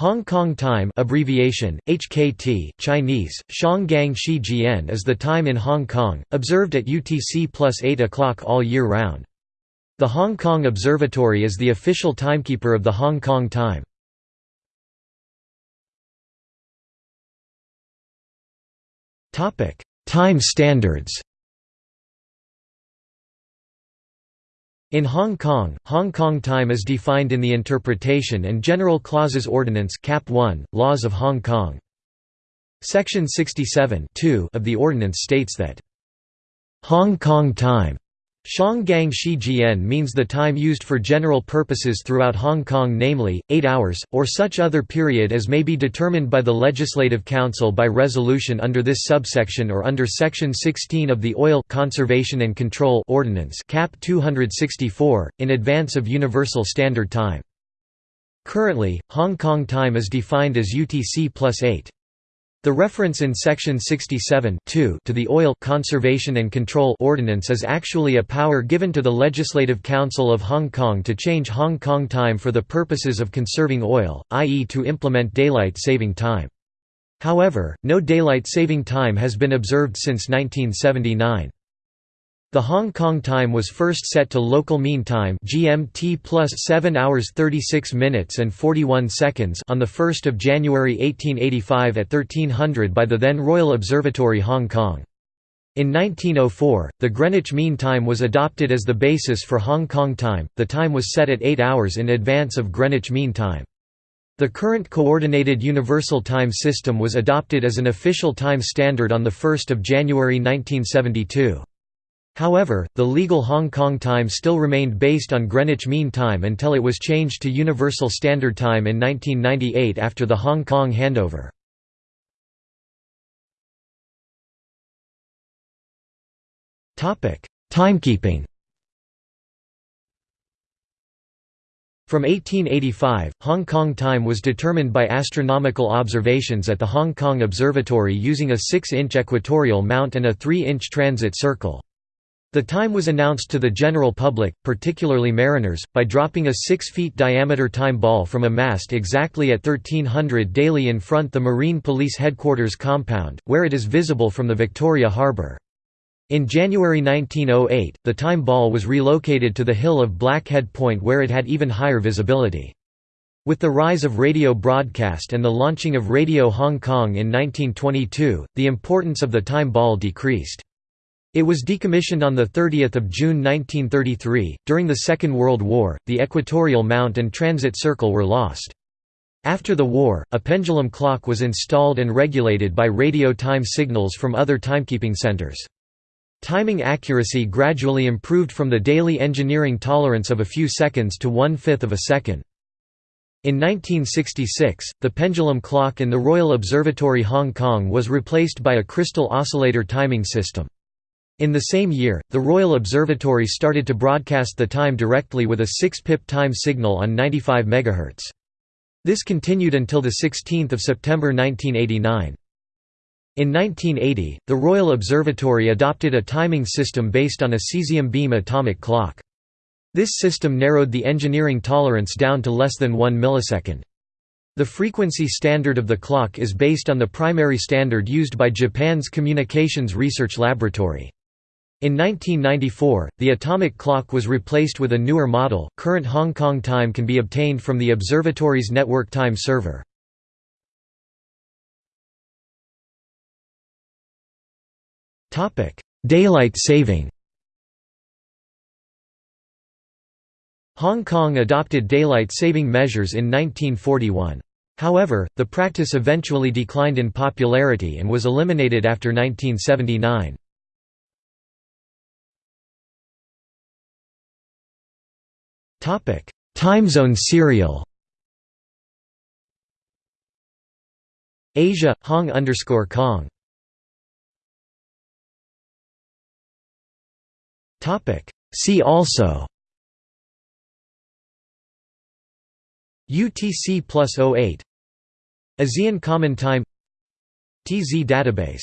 Hong Kong time abbreviation, HKT, Chinese, Shanggang Shi is the time in Hong Kong, observed at UTC plus 8 o'clock all year round. The Hong Kong Observatory is the official timekeeper of the Hong Kong time. time standards In Hong Kong, Hong Kong time is defined in the Interpretation and General Clauses Ordinance Cap 1, Laws of Hong Kong. Section 67 of the ordinance states that, "...Hong Kong time Shanggang Shi Jian means the time used for general purposes throughout Hong Kong namely, 8 hours, or such other period as may be determined by the Legislative Council by resolution under this subsection or under Section 16 of the Oil Conservation and Control Ordinance Cap 264, in advance of Universal Standard Time. Currently, Hong Kong time is defined as UTC plus 8. The reference in Section 67 to the Oil Conservation and Control Ordinance is actually a power given to the Legislative Council of Hong Kong to change Hong Kong time for the purposes of conserving oil, i.e. to implement daylight saving time. However, no daylight saving time has been observed since 1979. The Hong Kong time was first set to local mean time GMT plus 7 hours 36 minutes and 41 seconds on 1 January 1885 at 1300 by the then Royal Observatory Hong Kong. In 1904, the Greenwich Mean Time was adopted as the basis for Hong Kong time, the time was set at 8 hours in advance of Greenwich Mean Time. The current Coordinated Universal Time System was adopted as an official time standard on 1 January 1972. However, the legal Hong Kong time still remained based on Greenwich Mean Time until it was changed to Universal Standard Time in 1998 after the Hong Kong handover. Timekeeping From 1885, Hong Kong time was determined by astronomical observations at the Hong Kong Observatory using a 6-inch equatorial mount and a 3-inch transit circle. The time was announced to the general public, particularly mariners, by dropping a 6 feet diameter time ball from a mast exactly at 1300 daily in front the Marine Police Headquarters compound, where it is visible from the Victoria Harbour. In January 1908, the time ball was relocated to the hill of Blackhead Point where it had even higher visibility. With the rise of radio broadcast and the launching of Radio Hong Kong in 1922, the importance of the time ball decreased. It was decommissioned on 30 June 1933. During the Second World War, the equatorial mount and transit circle were lost. After the war, a pendulum clock was installed and regulated by radio time signals from other timekeeping centers. Timing accuracy gradually improved from the daily engineering tolerance of a few seconds to one-fifth of a second. In 1966, the pendulum clock in the Royal Observatory Hong Kong was replaced by a crystal oscillator timing system. In the same year, the Royal Observatory started to broadcast the time directly with a 6-pip time signal on 95 MHz. This continued until 16 September 1989. In 1980, the Royal Observatory adopted a timing system based on a cesium beam atomic clock. This system narrowed the engineering tolerance down to less than 1 millisecond. The frequency standard of the clock is based on the primary standard used by Japan's Communications Research Laboratory. In 1994, the atomic clock was replaced with a newer model. Current Hong Kong time can be obtained from the observatory's network time server. Topic: Daylight saving. Hong Kong adopted daylight saving measures in 1941. However, the practice eventually declined in popularity and was eliminated after 1979. Topic: Timezone serial. Asia Hong underscore Kong. Topic: See also. UTC plus 08 ASEAN Common Time TZ database